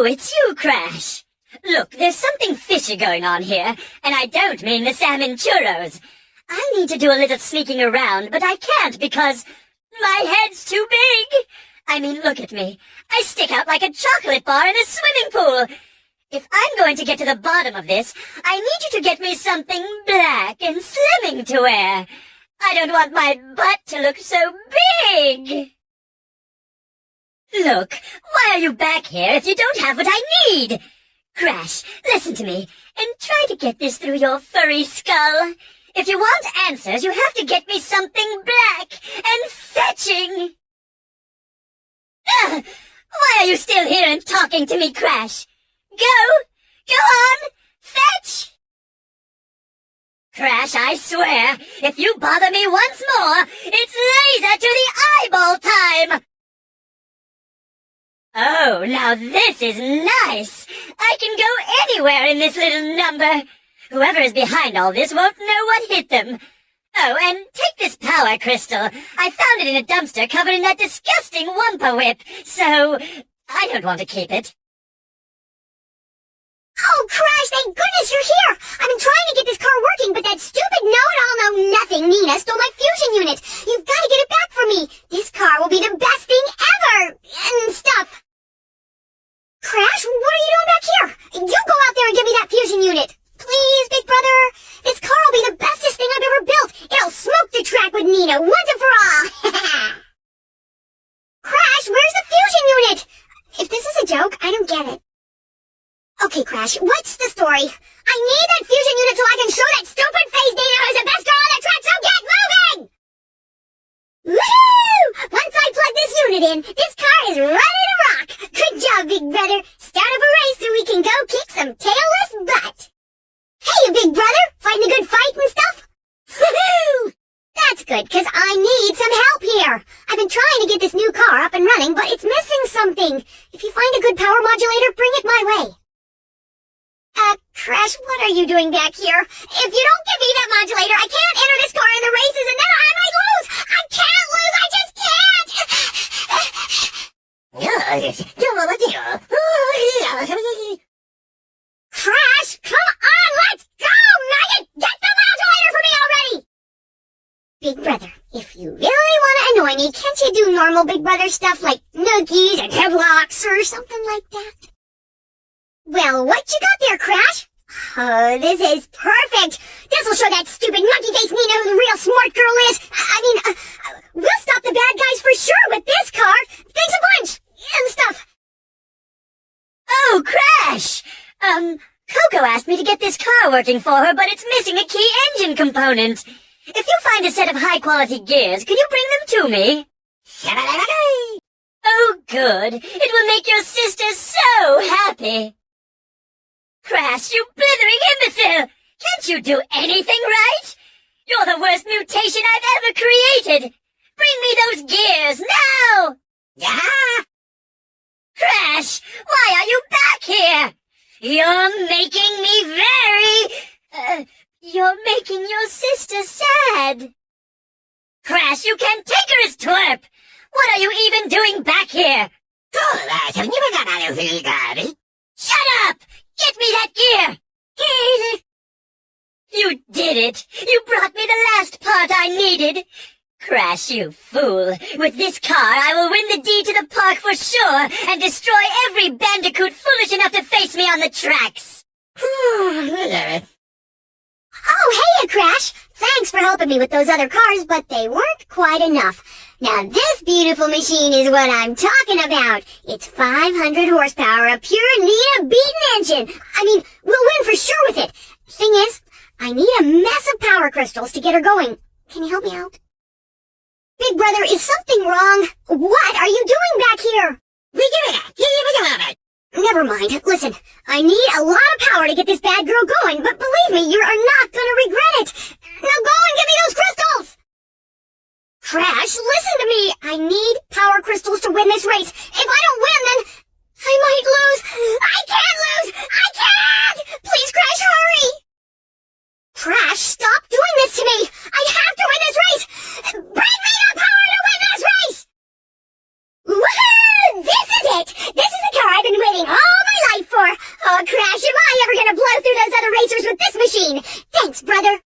Oh, it's you, Crash. Look, there's something fishy going on here, and I don't mean the salmon churros. I need to do a little sneaking around, but I can't because my head's too big. I mean, look at me. I stick out like a chocolate bar in a swimming pool. If I'm going to get to the bottom of this, I need you to get me something black and slimming to wear. I don't want my butt to look so big. Look, why are you back here if you don't have what I need? Crash, listen to me, and try to get this through your furry skull. If you want answers, you have to get me something black and fetching. Ugh, why are you still here and talking to me, Crash? Go! Go on! Fetch! Crash, I swear, if you bother me once more, it's laser to the eyeball time! Oh, now this is nice! I can go anywhere in this little number! Whoever is behind all this won't know what hit them. Oh, and take this power crystal. I found it in a dumpster covered in that disgusting Wumpa whip, so I don't want to keep it. Oh, Crash, thank goodness you're here! I've been trying to get this car working, but that stupid know-it-all-know-nothing Nina stole my fusion unit. You've got to get it back for me. This car will be the best thing ever! And stuff. Crash, what are you doing back here? You go out there and give me that fusion unit. Please, big brother. This car will be the bestest thing I've ever built. It'll smoke the Nina once and for all. Crash, where's the fusion unit? If this is a joke, I don't get it. Okay, Crash, what's the story? I need that fusion unit so I can show that stupid face Nina who's the best girl on the track, so get moving! Woohoo! Once I plug this unit in, this car is ready to rock! Good job, big brother! Start up a race so we can go kick some tailless butt! Hey, big brother! Fighting a good fight and stuff? Woohoo! That's good, cause I need some help here. I've been trying to get this new car up and running, but it's missing something. If you find a good power modulator, bring it my way. Uh, Crash, what are you doing back here? If you don't give me that modulator, I can't enter this car in the races and then I might lose! I can't lose! I just can't! Crash, come on, let's go! Nugget, get the modulator for me already! Big Brother, if you really can't you do normal Big Brother stuff like nookies and headlocks or something like that? Well, what you got there, Crash? Oh, this is perfect. This'll show that stupid monkey face Nina who the real smart girl is. I, I mean, uh, uh, we'll stop the bad guys for sure with this car. Thanks a bunch. And stuff. Oh, Crash! Um, Coco asked me to get this car working for her, but it's missing a key engine component. If you find a set of high-quality gears, can you bring them to me? Oh, good. It will make your sister so happy. Crash, you blithering imbecile! Can't you do anything right? You're the worst mutation I've ever created! Bring me those gears, now! Yeah? Crash, why are you back here? You're making me very... Uh, you're making your sister sad. Crash, you can't take her as twerp! What are you even doing back here? Shut up! Get me that gear! you did it! You brought me the last part I needed! Crash, you fool! With this car, I will win the D to the park for sure, and destroy every bandicoot foolish enough to face me on the tracks! oh, hey, Crash! Thanks for helping me with those other cars, but they weren't quite enough. Now this beautiful machine is what I'm talking about. It's 500 horsepower, a pure Nina beaten engine. I mean, we'll win for sure with it. Thing is, I need a mess of power crystals to get her going. Can you help me out? Big brother, is something wrong? What are you doing back here? We get it. Never mind. Listen, I need a lot of power to get this bad girl going, but believe me, you are not gonna regret it. Now go and give me those crystals! Crash, listen to me! I need power crystals to win this race. If I don't win, then I might lose. I can't lose! I can't! Please, Crash, hurry! Crash, stop doing this to me! I have to win this race! Bring me the power to win this race! Woohoo! This is it! This is the car I've been waiting all my life for! Oh, Crash, am I ever gonna blow through those other racers with this machine! Thanks, brother!